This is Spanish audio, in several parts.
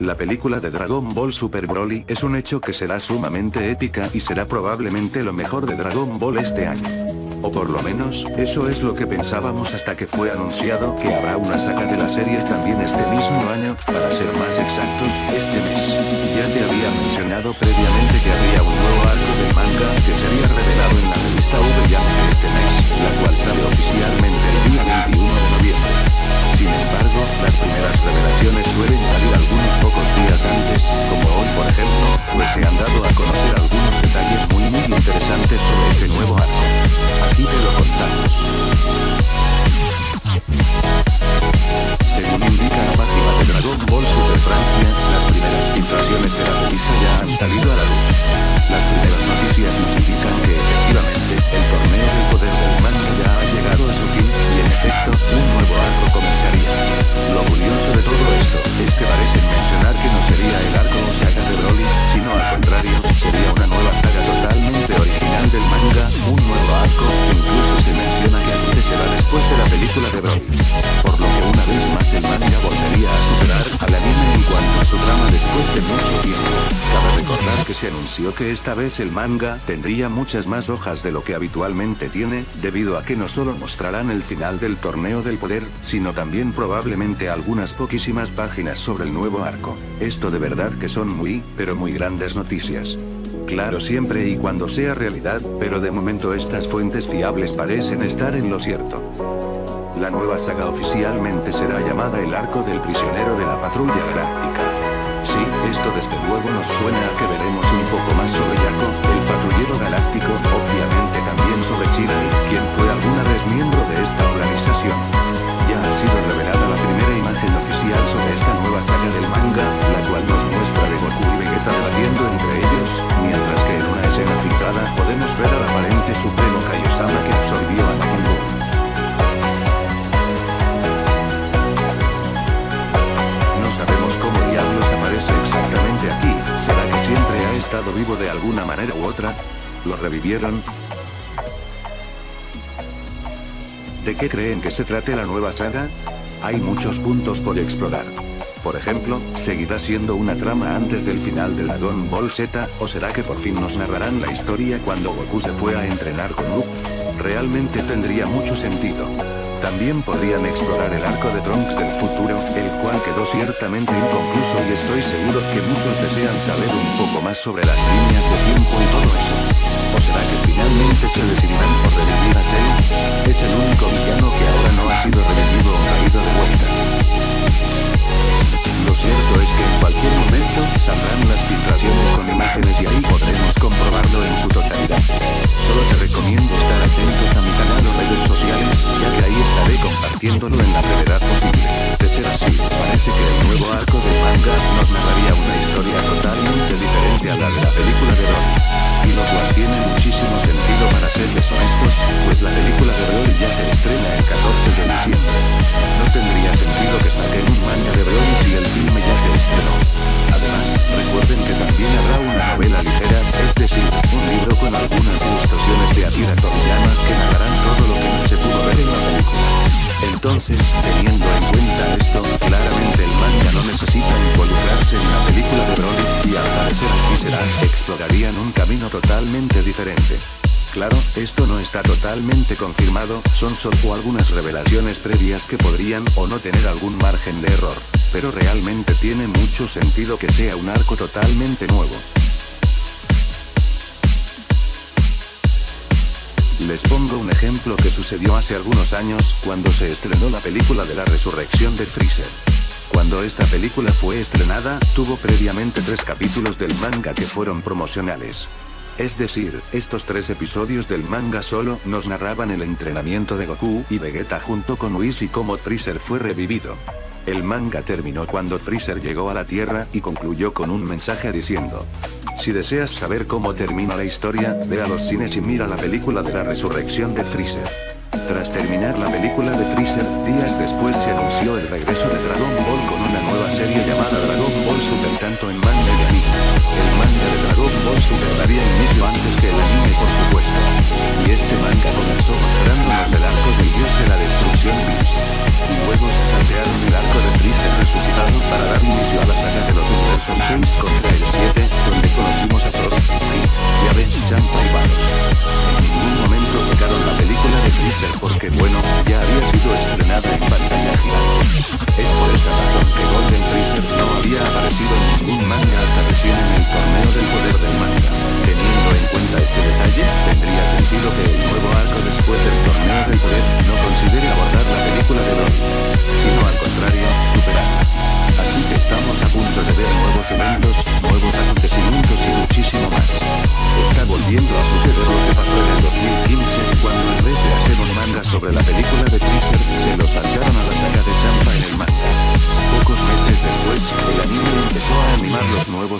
La película de Dragon Ball Super Broly es un hecho que será sumamente épica y será probablemente lo mejor de Dragon Ball este año. O por lo menos, eso es lo que pensábamos hasta que fue anunciado que habrá una saga de la serie también este mismo año, para ser más exactos, este mes. Ya te había mencionado previamente que habría un interesantes sobre este nuevo arco. Aquí te lo contamos. Se anunció que esta vez el manga tendría muchas más hojas de lo que habitualmente tiene, debido a que no solo mostrarán el final del torneo del poder, sino también probablemente algunas poquísimas páginas sobre el nuevo arco. Esto de verdad que son muy, pero muy grandes noticias. Claro siempre y cuando sea realidad, pero de momento estas fuentes fiables parecen estar en lo cierto. La nueva saga oficialmente será llamada el arco del prisionero de la patrulla galáctica. Sí, esto desde luego nos suena a que veremos un poco más sobre Yako, el patrullero galáctico, obviamente también sobre Chirai, alguna manera u otra? ¿Lo revivieron? ¿De qué creen que se trate la nueva saga? Hay muchos puntos por explorar. Por ejemplo, ¿seguirá siendo una trama antes del final de Dragon Ball Z, o será que por fin nos narrarán la historia cuando Goku se fue a entrenar con Luke? Realmente tendría mucho sentido. También podrían explorar el arco de Trunks del futuro, el cual quedó ciertamente inconcluso y estoy seguro que muchos desean saber un poco más sobre las líneas de tiempo y todo eso. ¿O será que finalmente se decidirán por revivir a Cell? Es el único villano estaré compartiéndolo en la brevedad posible. De ser así, parece que el nuevo arco de manga nos narraría una historia totalmente diferente a la de la película de Broly. Y lo cual tiene muchísimo sentido para serles honestos, pues la película de Broly ya se estrena el 14 de diciembre. No tendría sentido que saquen un manga de Broly si el filme un camino totalmente diferente. Claro, esto no está totalmente confirmado, son solo algunas revelaciones previas que podrían o no tener algún margen de error. Pero realmente tiene mucho sentido que sea un arco totalmente nuevo. Les pongo un ejemplo que sucedió hace algunos años, cuando se estrenó la película de la resurrección de Freezer. Cuando esta película fue estrenada, tuvo previamente tres capítulos del manga que fueron promocionales. Es decir, estos tres episodios del manga solo nos narraban el entrenamiento de Goku y Vegeta junto con Whis y cómo Freezer fue revivido. El manga terminó cuando Freezer llegó a la Tierra y concluyó con un mensaje diciendo. Si deseas saber cómo termina la historia, ve a los cines y mira la película de la resurrección de Freezer. Tras terminar la película de Freezer, días después se anunció el regreso de Dragon Ball con una nueva serie llamada Dragon Ball Super tanto en manga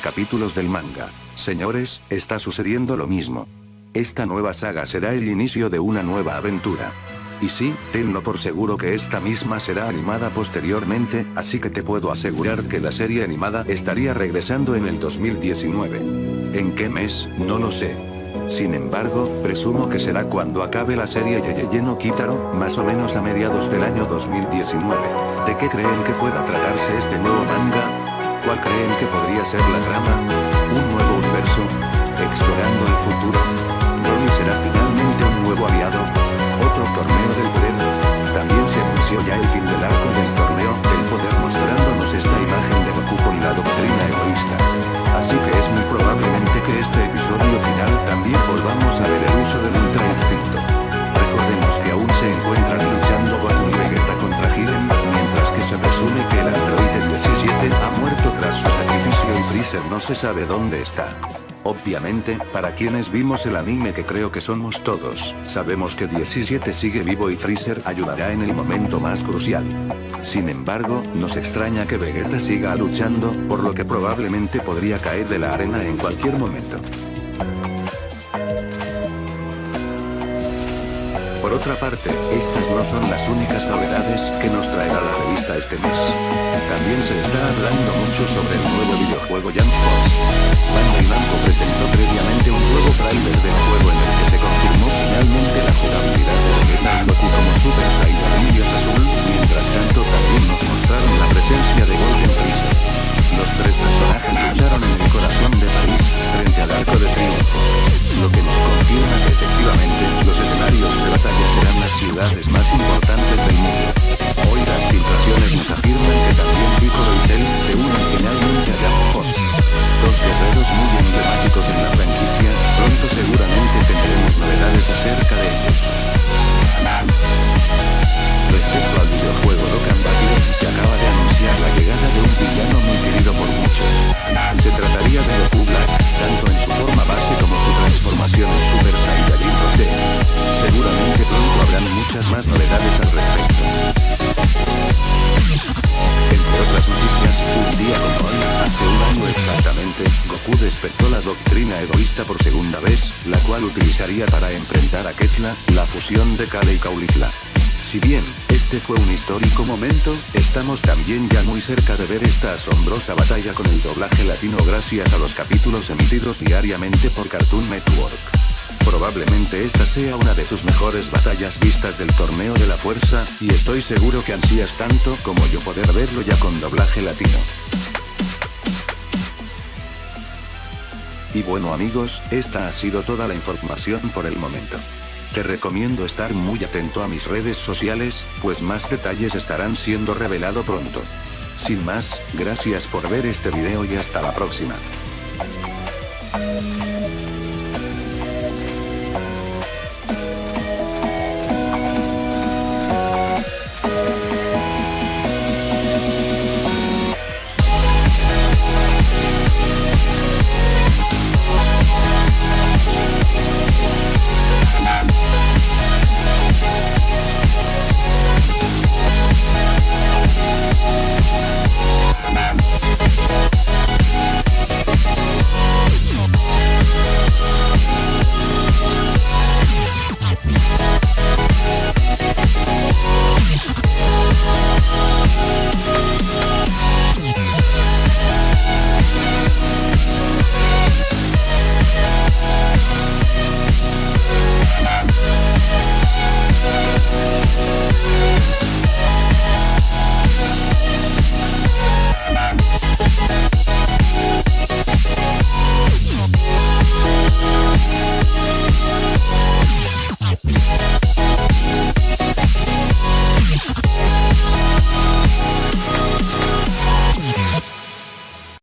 capítulos del manga. Señores, está sucediendo lo mismo. Esta nueva saga será el inicio de una nueva aventura. Y sí, tenlo por seguro que esta misma será animada posteriormente, así que te puedo asegurar que la serie animada estaría regresando en el 2019. ¿En qué mes? No lo sé. Sin embargo, presumo que será cuando acabe la serie Yeye no Kitaro, más o menos a mediados del año 2019. ¿De qué creen que pueda tratarse este nuevo manga? ¿Cuál creen que podría ser la trama? ¿Un nuevo universo? ¿Explorando el futuro? ¿Broly será finalmente un nuevo aliado? torneo del poder. También se anunció ya el fin del arco del torneo del poder mostrándonos esta imagen de Goku con la doctrina egoísta. Así que es muy probablemente que este episodio final también volvamos a ver el uso del Ultra Instinto. Recordemos que aún se encuentran luchando Goku y Vegeta contra Jiren, mientras que se presume que el No se sabe dónde está. Obviamente, para quienes vimos el anime que creo que somos todos, sabemos que 17 sigue vivo y Freezer ayudará en el momento más crucial. Sin embargo, nos extraña que Vegeta siga luchando, por lo que probablemente podría caer de la arena en cualquier momento. Otra parte, estas no son las únicas novedades que nos traerá la revista este mes. También se está hablando mucho sobre el nuevo videojuego Jump Force. Bandai Namco presentó previamente un nuevo trailer del juego en el que se confirmó la cual utilizaría para enfrentar a Ketla, la fusión de Kale y Kaulifla. Si bien, este fue un histórico momento, estamos también ya muy cerca de ver esta asombrosa batalla con el doblaje latino gracias a los capítulos emitidos diariamente por Cartoon Network. Probablemente esta sea una de sus mejores batallas vistas del torneo de la fuerza, y estoy seguro que ansías tanto como yo poder verlo ya con doblaje latino. Y bueno amigos, esta ha sido toda la información por el momento. Te recomiendo estar muy atento a mis redes sociales, pues más detalles estarán siendo revelado pronto. Sin más, gracias por ver este video y hasta la próxima.